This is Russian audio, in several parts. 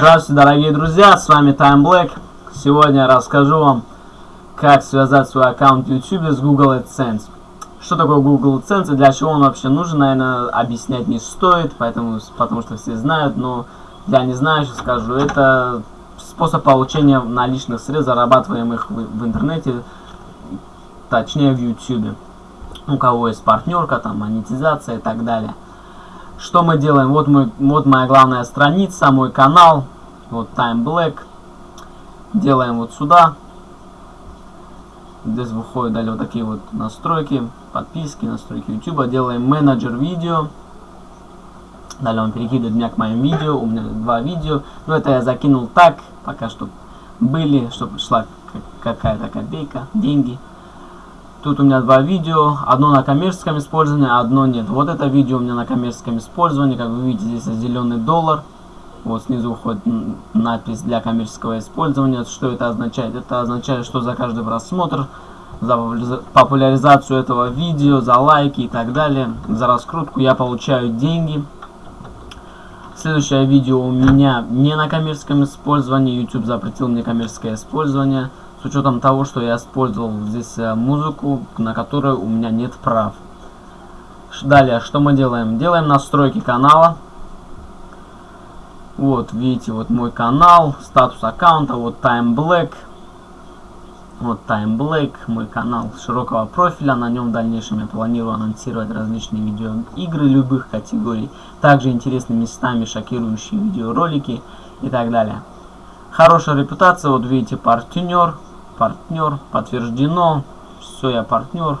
Здравствуйте, дорогие друзья, с вами Time Black. Сегодня я расскажу вам, как связать свой аккаунт YouTube с Google AdSense. Что такое Google AdSense и для чего он вообще нужен, наверное, объяснять не стоит, поэтому, потому что все знают, но для не знающих скажу, это способ получения наличных средств, зарабатываемых в, в интернете, точнее в YouTube. У кого есть партнерка, там монетизация и так далее. Что мы делаем? Вот, мой, вот моя главная страница, мой канал. Вот Time Black. Делаем вот сюда. Здесь выходят далее вот такие вот настройки, подписки, настройки YouTube. Делаем менеджер видео. Далее он перекидывает меня к моим видео. У меня два видео. Но это я закинул так, пока что были, чтобы шла какая-то копейка, деньги. Тут у меня два видео, одно на коммерческом использовании, а одно нет. Вот это видео у меня на коммерческом использовании, как вы видите, здесь зеленый доллар. Вот снизу уходит надпись для коммерческого использования. Что это означает? Это означает, что за каждый просмотр, за популяризацию этого видео, за лайки и так далее, за раскрутку я получаю деньги. Следующее видео у меня не на коммерческом использовании. YouTube запретил мне коммерческое использование с учетом того, что я использовал здесь э, музыку, на которой у меня нет прав. Далее, что мы делаем? Делаем настройки канала. Вот, видите, вот мой канал, статус аккаунта, вот Time Black. Вот Time Black, мой канал широкого профиля. На нем в дальнейшем я планирую анонсировать различные видеоигры любых категорий. Также интересными местами шокирующие видеоролики и так далее. Хорошая репутация, вот видите, партнер, партнер, подтверждено, все, я партнер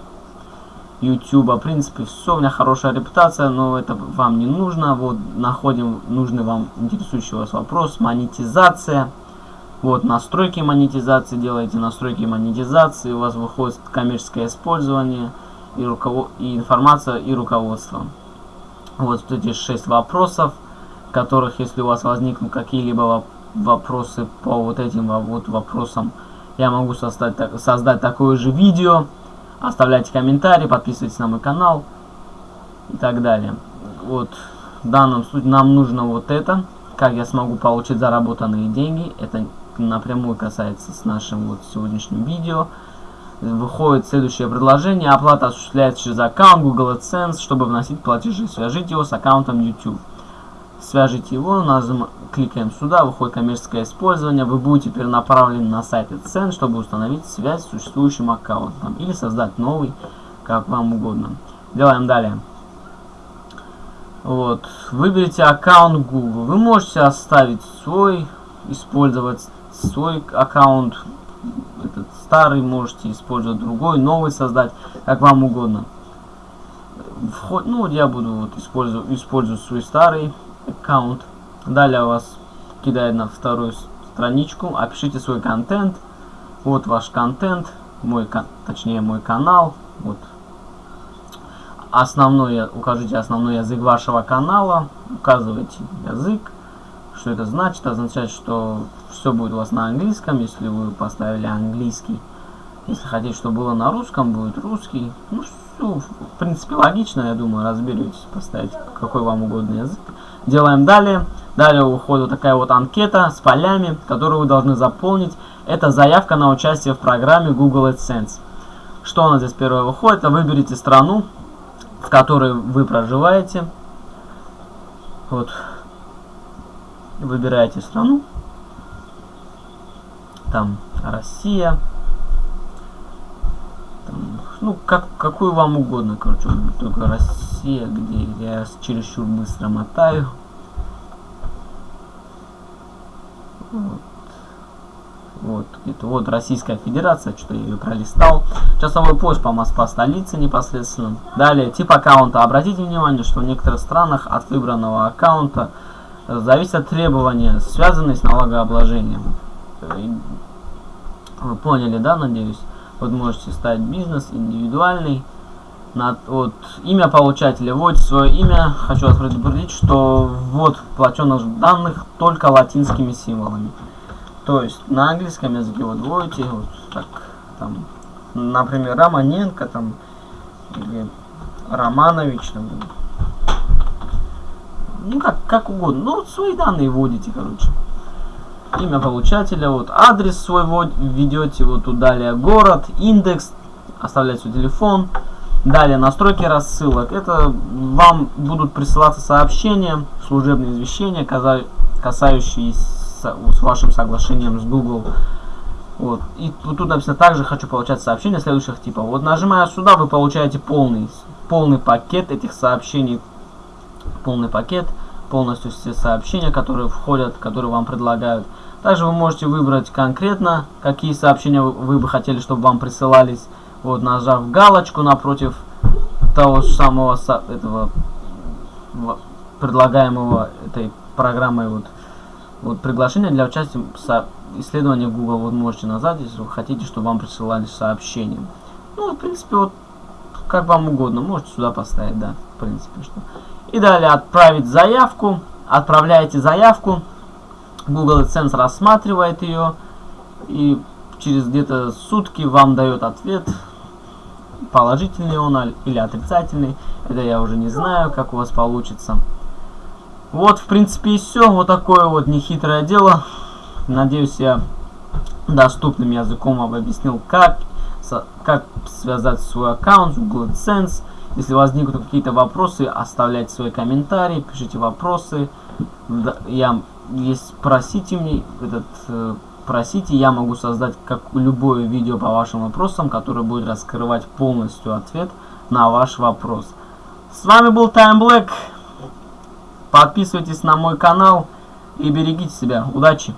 YouTube, в принципе, все, у меня хорошая репутация, но это вам не нужно, вот, находим нужный вам интересующий вас вопрос, монетизация, вот, настройки монетизации, делаете настройки монетизации, у вас выходит коммерческое использование, и, руковод... и информация, и руководство. Вот эти шесть вопросов, которых, если у вас возникнут какие-либо вопросы по вот этим вот вопросам, я могу создать, создать такое же видео. Оставляйте комментарии, подписывайтесь на мой канал и так далее. Вот в данном случае нам нужно вот это. Как я смогу получить заработанные деньги. Это напрямую касается с нашим вот сегодняшним видео. Выходит следующее предложение. Оплата осуществляется через аккаунт Google AdSense, чтобы вносить платежи. Свяжите его с аккаунтом YouTube свяжите его, нажим, кликаем сюда, выходит коммерческое использование, вы будете перенаправлены на сайт цен, чтобы установить связь с существующим аккаунтом или создать новый, как вам угодно. Делаем далее. Вот, выберите аккаунт Google. Вы можете оставить свой, использовать свой аккаунт, этот старый, можете использовать другой, новый создать, как вам угодно. Вход, ну я буду вот использовать, использовать свой старый аккаунт. Далее вас кидает на вторую страничку. Опишите свой контент. Вот ваш контент. Мой, точнее, мой канал. Вот. Основной, укажите основной язык вашего канала. Указывайте язык. Что это значит? Означает, что все будет у вас на английском, если вы поставили английский. Если хотите, чтобы было на русском, будет русский. Ну, все, в принципе, логично, я думаю, разберетесь, поставить какой вам угодно язык. Делаем далее. Далее уходит такая вот анкета с полями, которую вы должны заполнить. Это заявка на участие в программе Google AdSense. Что у нас здесь первое выходит? Выберите страну, в которой вы проживаете. Вот. Выбираете страну. Там Россия. Ну, как, какую вам угодно, короче, только Россия, где я чересчур быстро мотаю. Вот. Вот, где-то вот Российская Федерация, что я ее пролистал. Часовой пояс по Москва столице непосредственно. Далее, тип аккаунта. Обратите внимание, что в некоторых странах от выбранного аккаунта зависят требования, связанные с налогообложением. Вы поняли, да, надеюсь? Вот можете ставить бизнес, индивидуальный. На, вот, имя получателя. Вводите свое имя. Хочу вас предупредить, что ввод платежных данных только латинскими символами. То есть на английском языке вот вводите вот так, там, например, Романенко, там, или Романович, там, ну как, как угодно. Ну, вот свои данные вводите, короче. Имя получателя, вот адрес свой введете, вот тут далее город, индекс, оставлять свой телефон, далее настройки рассылок. Это вам будут присылаться сообщения, служебные извещения, касающиеся с вашим соглашением с Google. Вот. И тут написано также хочу получать сообщения следующих типов. Вот нажимая сюда, вы получаете полный, полный пакет этих сообщений. Полный пакет, полностью все сообщения, которые входят, которые вам предлагают. Также вы можете выбрать конкретно, какие сообщения вы бы хотели, чтобы вам присылались. Вот, нажав галочку напротив того самого этого предлагаемого этой программой вот вот приглашение для участия в исследовании Google вот можете назвать, если вы хотите, чтобы вам присылали сообщения. Ну, в принципе, вот как вам угодно, можете сюда поставить, да, в принципе, что. И далее отправить заявку, отправляете заявку, Google AdSense рассматривает ее, и через где-то сутки вам дает ответ, положительный он или отрицательный, это я уже не знаю, как у вас получится. Вот, в принципе, и все. Вот такое вот нехитрое дело. Надеюсь, я доступным языком вам объяснил, как, как связать свой аккаунт в Google AdSense. Если возникнут какие-то вопросы, оставляйте свои комментарии, пишите вопросы. Я, если просите мне этот, э, просите, я могу создать как любое видео по вашим вопросам, которое будет раскрывать полностью ответ на ваш вопрос. С вами был Time Black. Подписывайтесь на мой канал и берегите себя. Удачи!